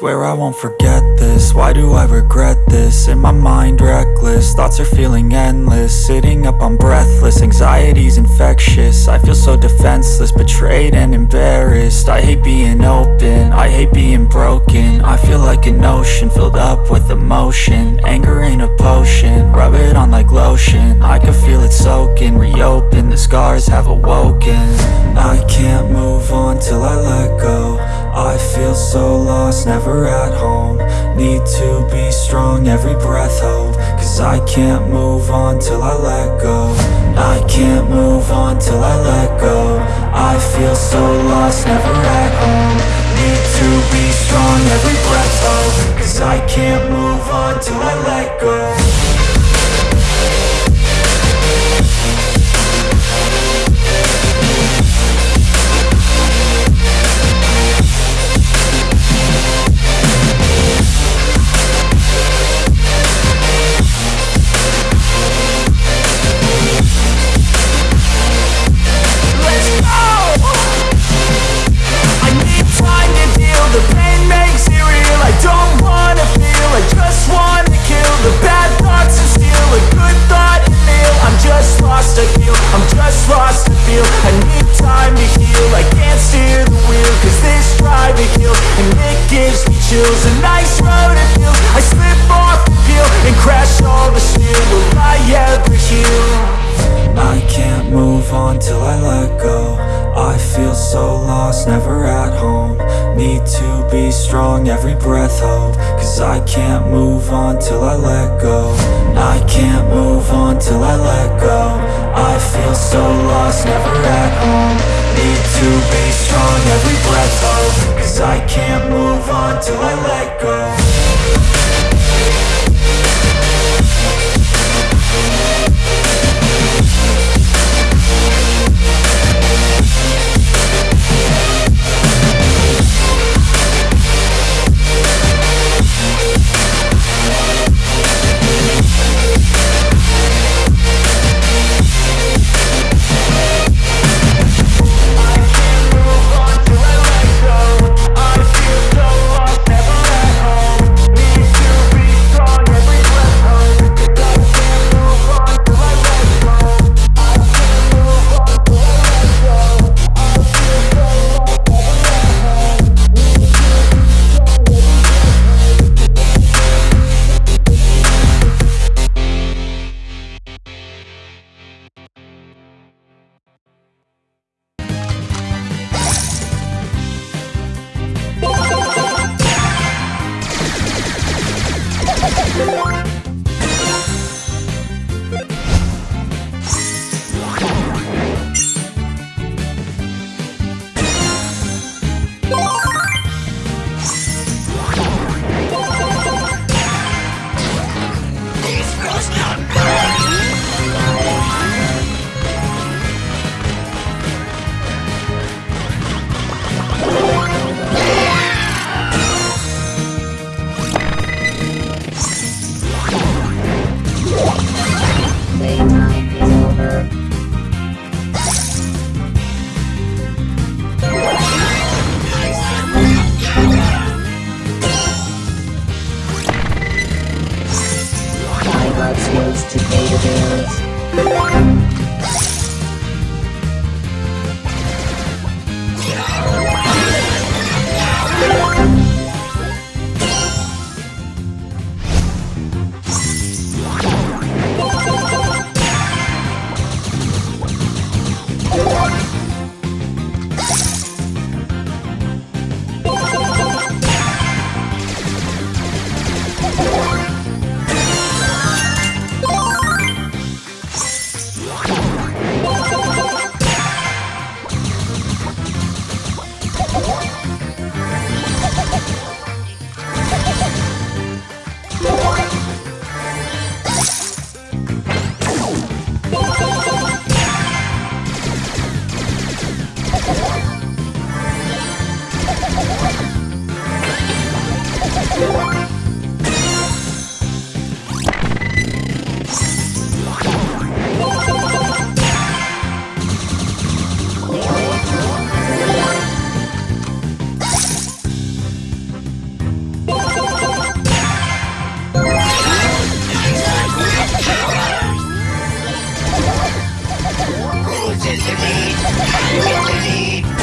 Swear I won't forget this, why do I regret this? In my mind reckless, thoughts are feeling endless. Sitting up I'm breathless, anxiety's infectious. I feel so defenseless, betrayed and embarrassed. I hate being open, I hate being broken. I feel like an ocean, filled up with emotion. Anger ain't a potion, rub it on like lotion. I can feel it soaking, reopen, the scars have awoken. I can't move on till I let go so lost, never at home. Need to be strong, every breath hope Cause I can't move on till I let go. I can't move on till I let go. I feel so lost, never at home. Need to be strong, every breath hope Cause I can't move on till I let go time to heal, I can't steer the wheel Cause this drive it kills, and it gives me chills. A nice road it feels, I slip off the peel And crash all the steel, will I ever heal? I can't move on till I let go. I feel so lost, never at home Need to be strong, every breath hope Cause I can't move on till I let go. I can't move on till I let go. I feel so lost, never at home. Need to be strong, every breath hope Cause I can't move on till I let go skills to pay the bills. Listen to me.